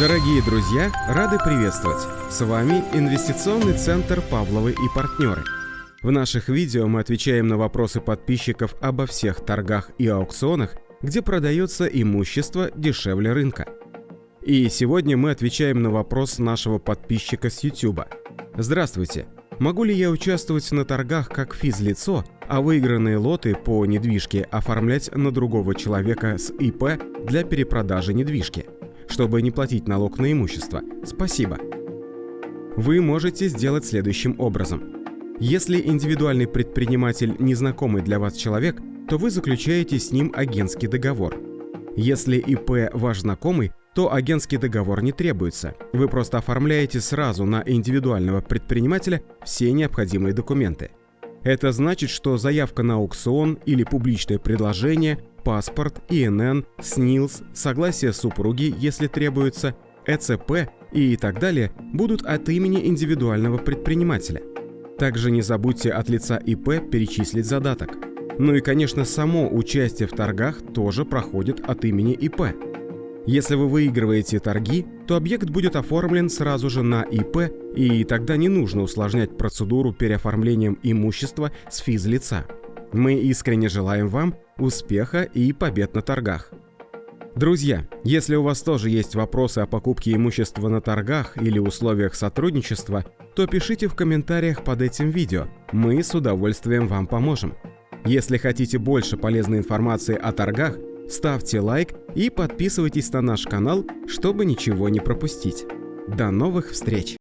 Дорогие друзья, рады приветствовать! С вами Инвестиционный центр «Павловы и партнеры». В наших видео мы отвечаем на вопросы подписчиков обо всех торгах и аукционах, где продается имущество дешевле рынка. И сегодня мы отвечаем на вопрос нашего подписчика с YouTube. Здравствуйте! Могу ли я участвовать на торгах как физлицо, а выигранные лоты по недвижке оформлять на другого человека с ИП для перепродажи недвижки? Чтобы не платить налог на имущество. Спасибо. Вы можете сделать следующим образом. Если индивидуальный предприниматель незнакомый для вас человек, то вы заключаете с ним агентский договор. Если ИП ваш знакомый, то агентский договор не требуется. Вы просто оформляете сразу на индивидуального предпринимателя все необходимые документы. Это значит, что заявка на аукцион или публичное предложение паспорт, ИНН, СНИЛС, согласие супруги, если требуется, ЭЦП и так далее будут от имени индивидуального предпринимателя. Также не забудьте от лица ИП перечислить задаток. Ну и, конечно, само участие в торгах тоже проходит от имени ИП. Если вы выигрываете торги, то объект будет оформлен сразу же на ИП, и тогда не нужно усложнять процедуру переоформлением имущества с физлица. Мы искренне желаем вам успеха и побед на торгах. Друзья, если у вас тоже есть вопросы о покупке имущества на торгах или условиях сотрудничества, то пишите в комментариях под этим видео, мы с удовольствием вам поможем. Если хотите больше полезной информации о торгах, ставьте лайк и подписывайтесь на наш канал, чтобы ничего не пропустить. До новых встреч!